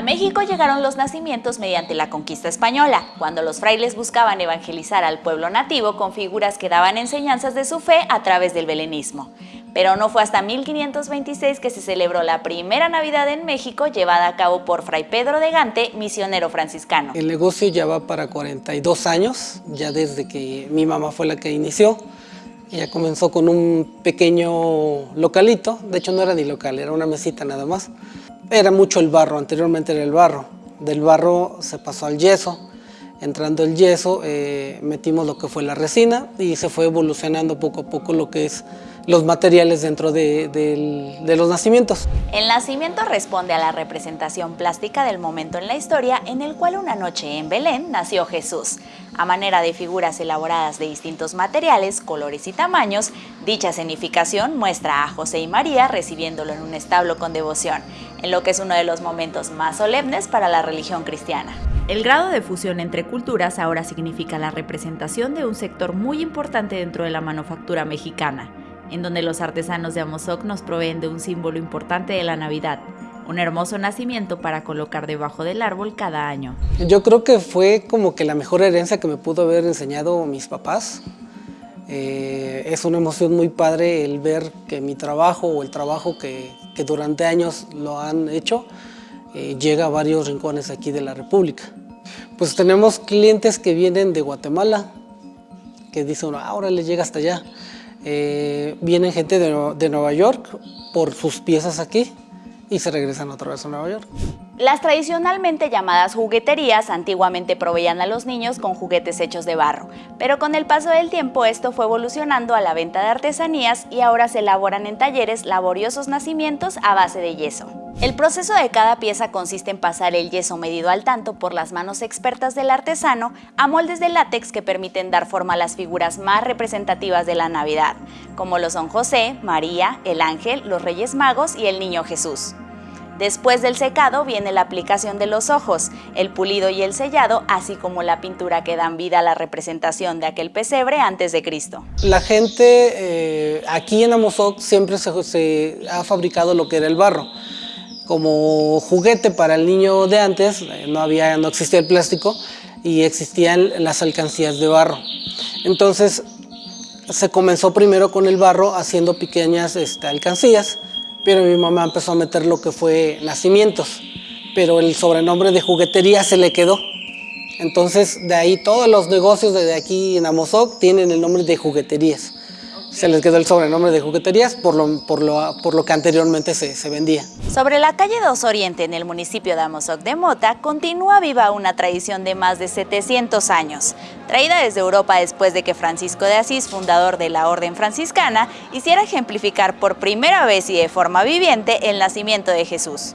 A México llegaron los nacimientos mediante la conquista española, cuando los frailes buscaban evangelizar al pueblo nativo con figuras que daban enseñanzas de su fe a través del belenismo. Pero no fue hasta 1526 que se celebró la primera Navidad en México llevada a cabo por Fray Pedro de Gante, misionero franciscano. El negocio ya va para 42 años, ya desde que mi mamá fue la que inició. Ella comenzó con un pequeño localito, de hecho no era ni local, era una mesita nada más. Era mucho el barro, anteriormente era el barro. Del barro se pasó al yeso. Entrando el yeso, eh, metimos lo que fue la resina y se fue evolucionando poco a poco lo que es los materiales dentro de, de, los nacimientos. El nacimiento responde a la representación plástica del momento en la historia en el cual una noche en Belén nació Jesús. A manera de figuras elaboradas de distintos materiales, colores y tamaños, dicha escenificación muestra a José y María recibiéndolo en un establo con devoción, en lo que es uno de los momentos más solemnes para la religión cristiana. El grado de fusión entre culturas ahora significa la representación de un sector muy importante dentro de la manufactura mexicana, en donde los artesanos de Amozoc nos proveen de un símbolo importante de la Navidad, un hermoso nacimiento para colocar debajo del árbol cada año. Yo creo que fue como que la mejor herencia que me pudo haber enseñado mis papás. Eh, es una emoción muy padre el ver que mi trabajo o el trabajo que, durante años lo han hecho eh, llega a varios rincones aquí de la República. Pues tenemos clientes que vienen de Guatemala, que dicen, ahora les llega hasta allá. Eh, vienen gente de, de Nueva York por sus piezas aquí y se regresan otra vez a Nueva York. Las tradicionalmente llamadas jugueterías antiguamente proveían a los niños con juguetes hechos de barro, pero con el paso del tiempo esto fue evolucionando a la venta de artesanías y ahora se elaboran en talleres laboriosos nacimientos a base de yeso. El proceso de cada pieza consiste en pasar el yeso medido al tanto por las manos expertas del artesano a moldes de látex que permiten dar forma a las figuras más representativas de la Navidad, como lo son José, María, el Ángel, los Reyes Magos y el Niño Jesús. Después del secado viene la aplicación de los ojos, el pulido y el sellado, así como la pintura que dan vida a la representación de aquel pesebre antes de Cristo. La gente eh, aquí en Amozoc siempre se, ha fabricado lo que era el barro. Como juguete para el niño de antes, eh, no, había, no existía el plástico y existían las alcancías de barro. Entonces se comenzó primero con el barro haciendo pequeñas este, alcancías pero mi mamá empezó a meter lo que fue nacimientos, pero el sobrenombre de juguetería se le quedó. Entonces, de ahí todos los negocios desde aquí en Amozoc tienen el nombre de jugueterías. Se les quedó el sobrenombre de jugueterías por lo, por lo, por lo que anteriormente se, se, vendía. Sobre la calle 2 Oriente en el municipio de Amozoc de Mota continúa viva una tradición de más de 700 años, traída desde Europa después de que Francisco de Asís, fundador de la Orden Franciscana, hiciera ejemplificar por primera vez y de forma viviente el nacimiento de Jesús.